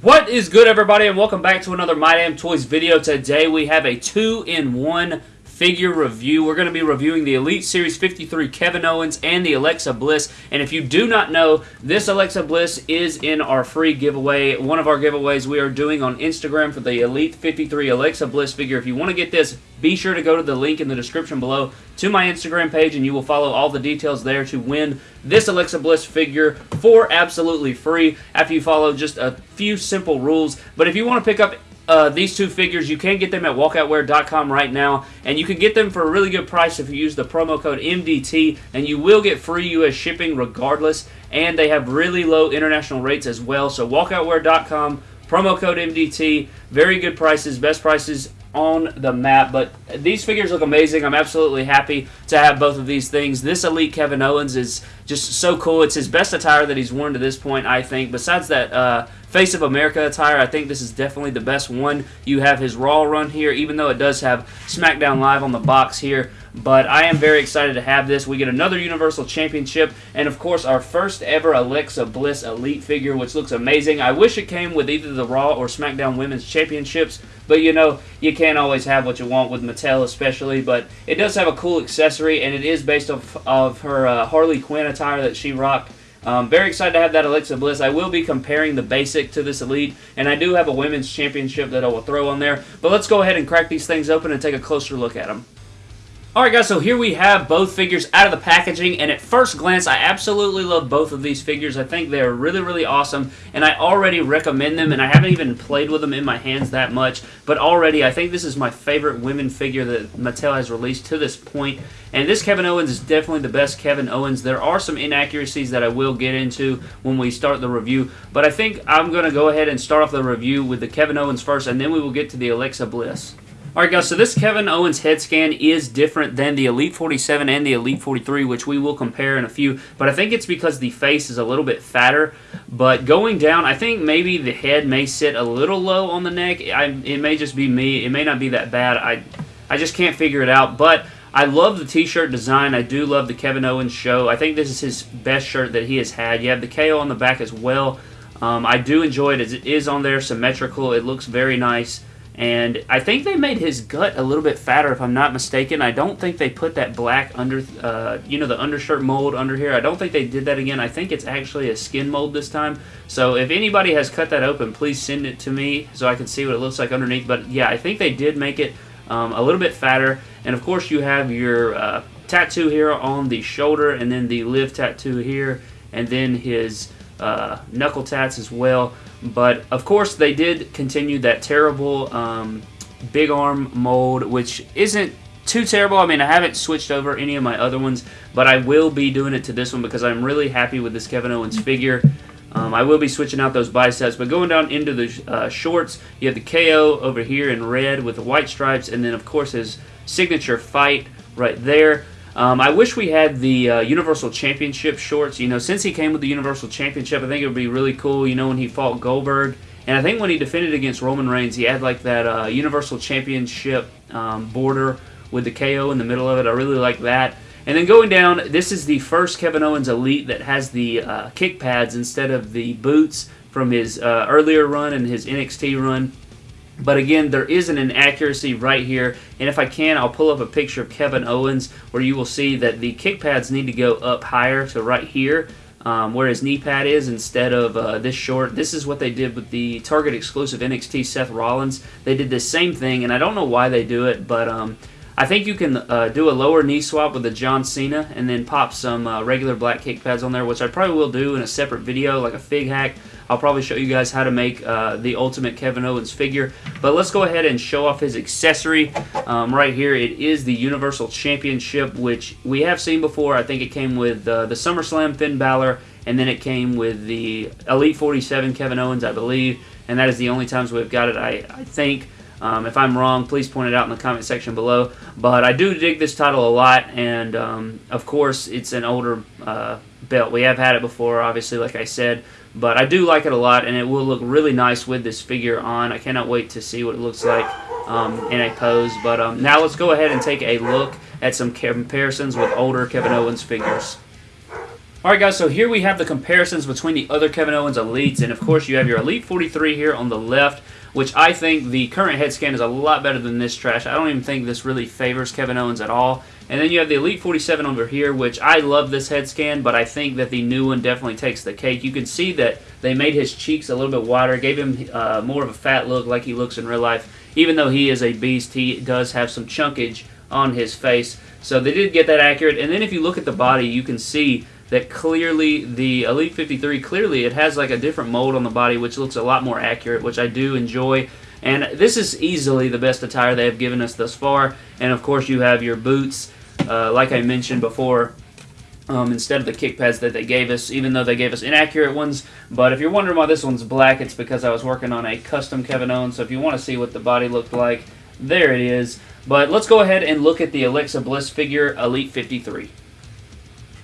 What is good, everybody, and welcome back to another My Damn Toys video. Today we have a two-in-one figure review. We're going to be reviewing the Elite Series 53 Kevin Owens and the Alexa Bliss. And if you do not know, this Alexa Bliss is in our free giveaway. One of our giveaways we are doing on Instagram for the Elite 53 Alexa Bliss figure. If you want to get this, be sure to go to the link in the description below to my Instagram page and you will follow all the details there to win this Alexa Bliss figure for absolutely free after you follow just a few simple rules. But if you want to pick up uh, these two figures, you can get them at walkoutwear.com right now, and you can get them for a really good price if you use the promo code MDT, and you will get free U.S. shipping regardless, and they have really low international rates as well. So walkoutwear.com, promo code MDT, very good prices, best prices on the map. But these figures look amazing. I'm absolutely happy to have both of these things. This Elite Kevin Owens is just so cool. It's his best attire that he's worn to this point, I think. Besides that uh, Face of America attire, I think this is definitely the best one. You have his Raw run here, even though it does have SmackDown Live on the box here. But I am very excited to have this. We get another Universal Championship, and of course, our first ever Alexa Bliss Elite figure, which looks amazing. I wish it came with either the Raw or SmackDown Women's Championships, but you know, you can't always have what you want with Mattel, especially. But it does have a cool accessory, and it is based off of her uh, Harley Quinn attire that she rocked um, very excited to have that Alexa Bliss. I will be comparing the basic to this Elite, and I do have a women's championship that I will throw on there. But let's go ahead and crack these things open and take a closer look at them. Alright guys, so here we have both figures out of the packaging, and at first glance, I absolutely love both of these figures. I think they're really, really awesome, and I already recommend them, and I haven't even played with them in my hands that much, but already I think this is my favorite women figure that Mattel has released to this point, and this Kevin Owens is definitely the best Kevin Owens. There are some inaccuracies that I will get into when we start the review, but I think I'm going to go ahead and start off the review with the Kevin Owens first, and then we will get to the Alexa Bliss. Alright guys, so this Kevin Owens head scan is different than the Elite 47 and the Elite 43, which we will compare in a few, but I think it's because the face is a little bit fatter, but going down, I think maybe the head may sit a little low on the neck. I, it may just be me. It may not be that bad. I, I just can't figure it out, but I love the t-shirt design. I do love the Kevin Owens show. I think this is his best shirt that he has had. You have the KO on the back as well. Um, I do enjoy it it is on there, symmetrical. It looks very nice. And I think they made his gut a little bit fatter, if I'm not mistaken. I don't think they put that black under, uh, you know, the undershirt mold under here. I don't think they did that again. I think it's actually a skin mold this time. So if anybody has cut that open, please send it to me so I can see what it looks like underneath. But yeah, I think they did make it um, a little bit fatter. And of course, you have your uh, tattoo here on the shoulder, and then the live tattoo here, and then his uh, knuckle tats as well. But of course, they did continue that terrible um, big arm mold, which isn't too terrible. I mean, I haven't switched over any of my other ones, but I will be doing it to this one because I'm really happy with this Kevin Owens figure. Um, I will be switching out those biceps, but going down into the uh, shorts, you have the KO over here in red with the white stripes, and then of course his signature fight right there. Um, I wish we had the uh, Universal Championship shorts. You know, since he came with the Universal Championship, I think it would be really cool. You know, when he fought Goldberg, and I think when he defended against Roman Reigns, he had like that uh, Universal Championship um, border with the KO in the middle of it. I really like that. And then going down, this is the first Kevin Owens Elite that has the uh, kick pads instead of the boots from his uh, earlier run and his NXT run. But again, there is an inaccuracy right here, and if I can, I'll pull up a picture of Kevin Owens where you will see that the kick pads need to go up higher to right here, um, where his knee pad is instead of uh, this short. This is what they did with the Target exclusive NXT Seth Rollins. They did the same thing, and I don't know why they do it, but um, I think you can uh, do a lower knee swap with the John Cena and then pop some uh, regular black kick pads on there, which I probably will do in a separate video, like a fig hack. I'll probably show you guys how to make uh, the Ultimate Kevin Owens figure. But let's go ahead and show off his accessory. Um, right here, it is the Universal Championship, which we have seen before. I think it came with uh, the SummerSlam Finn Balor, and then it came with the Elite 47 Kevin Owens, I believe. And that is the only times we've got it, I, I think. Um, if I'm wrong, please point it out in the comment section below. But I do dig this title a lot, and um, of course, it's an older uh, belt. We have had it before, obviously, like I said, but I do like it a lot, and it will look really nice with this figure on. I cannot wait to see what it looks like um, in a pose. But um, now let's go ahead and take a look at some comparisons with older Kevin Owens figures. Alright guys, so here we have the comparisons between the other Kevin Owens Elites, and of course you have your Elite 43 here on the left, which I think the current head scan is a lot better than this trash. I don't even think this really favors Kevin Owens at all. And then you have the Elite 47 over here, which I love this head scan, but I think that the new one definitely takes the cake. You can see that they made his cheeks a little bit wider, gave him uh, more of a fat look like he looks in real life. Even though he is a beast, he does have some chunkage on his face. So they did get that accurate. And then if you look at the body, you can see that clearly the Elite 53 clearly it has like a different mold on the body which looks a lot more accurate which I do enjoy and this is easily the best attire they have given us thus far and of course you have your boots uh, like I mentioned before um, instead of the kick pads that they gave us, even though they gave us inaccurate ones. But if you're wondering why this one's black, it's because I was working on a custom Kevin Owens. So if you want to see what the body looked like, there it is. But let's go ahead and look at the Alexa Bliss figure Elite 53.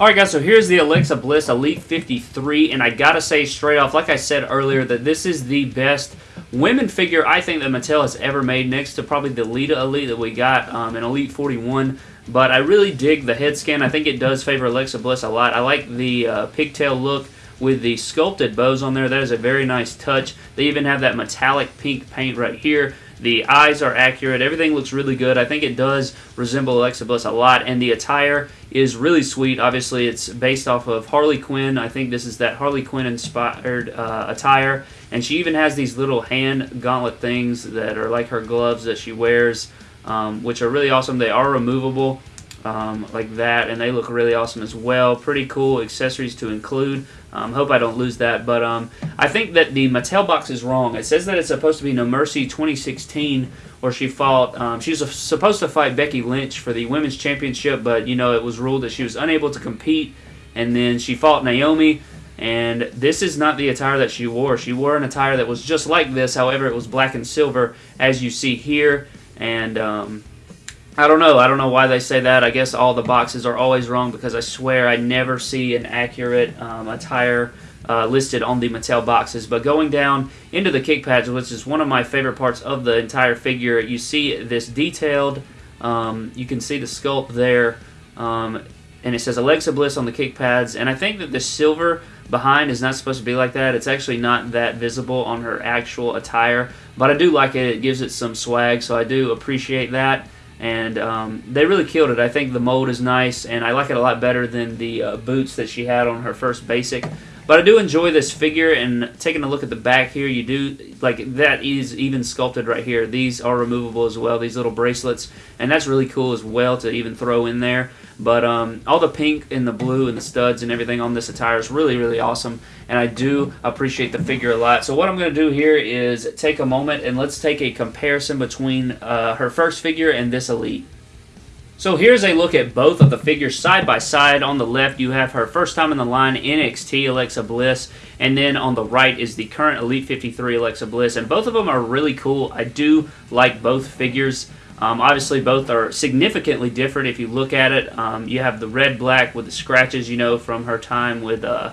Alright guys, so here's the Alexa Bliss Elite 53, and I gotta say straight off, like I said earlier, that this is the best women figure I think that Mattel has ever made, next to probably the Lita Elite that we got um, in Elite 41. But I really dig the head scan. I think it does favor Alexa Bliss a lot. I like the uh, pigtail look with the sculpted bows on there. That is a very nice touch. They even have that metallic pink paint right here. The eyes are accurate. Everything looks really good. I think it does resemble Alexa Bliss a lot. And the attire is really sweet. Obviously, it's based off of Harley Quinn. I think this is that Harley Quinn inspired uh, attire. And she even has these little hand gauntlet things that are like her gloves that she wears, um, which are really awesome. They are removable um, like that, and they look really awesome as well. Pretty cool accessories to include. Um, hope I don't lose that, but um, I think that the Mattel box is wrong. It says that it's supposed to be No Mercy 2016, where she fought. Um, she was supposed to fight Becky Lynch for the women's championship, but you know it was ruled that she was unable to compete, and then she fought Naomi. And this is not the attire that she wore. She wore an attire that was just like this, however, it was black and silver, as you see here. And um, I don't know. I don't know why they say that. I guess all the boxes are always wrong because I swear I never see an accurate um, attire uh, listed on the Mattel boxes. But going down into the kick pads, which is one of my favorite parts of the entire figure, you see this detailed. Um, you can see the sculpt there, um, and it says Alexa Bliss on the kick pads. And I think that the silver behind is not supposed to be like that. It's actually not that visible on her actual attire, but I do like it. It gives it some swag, so I do appreciate that and um, they really killed it. I think the mold is nice, and I like it a lot better than the uh, boots that she had on her first basic. But I do enjoy this figure, and taking a look at the back here, you do, like, that is even sculpted right here. These are removable as well, these little bracelets, and that's really cool as well to even throw in there. But um, all the pink and the blue and the studs and everything on this attire is really, really awesome, and I do appreciate the figure a lot. So what I'm going to do here is take a moment, and let's take a comparison between uh, her first figure and this Elite. So here's a look at both of the figures side by side. On the left, you have her first time in the line, NXT Alexa Bliss, and then on the right is the current Elite 53 Alexa Bliss, and both of them are really cool. I do like both figures. Um, obviously, both are significantly different if you look at it. Um, you have the red black with the scratches, you know, from her time with uh,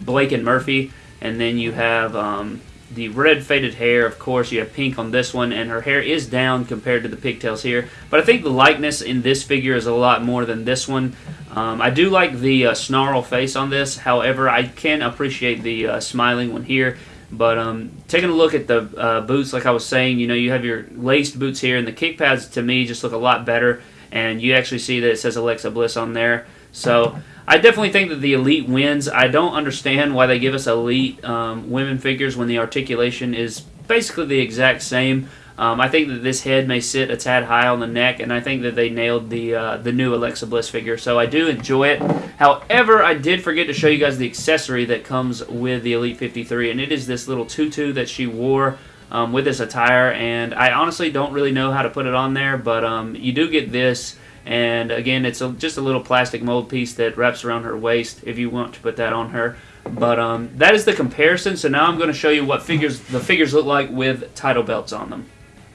Blake and Murphy, and then you have um, the red faded hair, of course, you have pink on this one, and her hair is down compared to the pigtails here. But I think the likeness in this figure is a lot more than this one. Um, I do like the uh, snarl face on this, however, I can appreciate the uh, smiling one here. But um, taking a look at the uh, boots, like I was saying, you know, you have your laced boots here, and the kick pads to me just look a lot better. And you actually see that it says Alexa Bliss on there. So I definitely think that the Elite wins. I don't understand why they give us Elite um, women figures when the articulation is basically the exact same. Um, I think that this head may sit a tad high on the neck, and I think that they nailed the uh, the new Alexa Bliss figure. So I do enjoy it. However, I did forget to show you guys the accessory that comes with the Elite 53, and it is this little tutu that she wore um, with this attire. And I honestly don't really know how to put it on there, but um, you do get this and again, it's a, just a little plastic mold piece that wraps around her waist if you want to put that on her. But um, that is the comparison. So now I'm going to show you what figures the figures look like with title belts on them.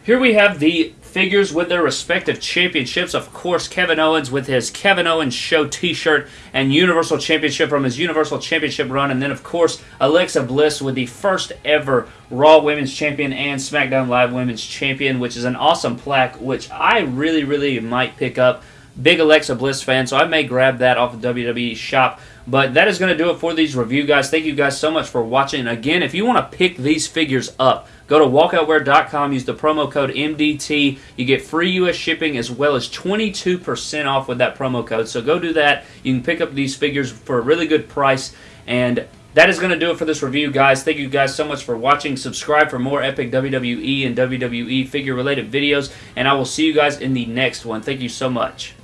Here we have the figures with their respective championships. Of course, Kevin Owens with his Kevin Owens Show t-shirt and Universal Championship from his Universal Championship run. And then, of course, Alexa Bliss with the first ever Raw Women's Champion and SmackDown Live Women's Champion, which is an awesome plaque, which I really, really might pick up. Big Alexa Bliss fan, so I may grab that off of WWE shop. But that is going to do it for these review guys. Thank you guys so much for watching. Again, if you want to pick these figures up, go to walkoutwear.com, use the promo code MDT. You get free U.S. shipping as well as 22% off with that promo code. So go do that. You can pick up these figures for a really good price. And that is going to do it for this review, guys. Thank you guys so much for watching. Subscribe for more epic WWE and WWE figure related videos. And I will see you guys in the next one. Thank you so much.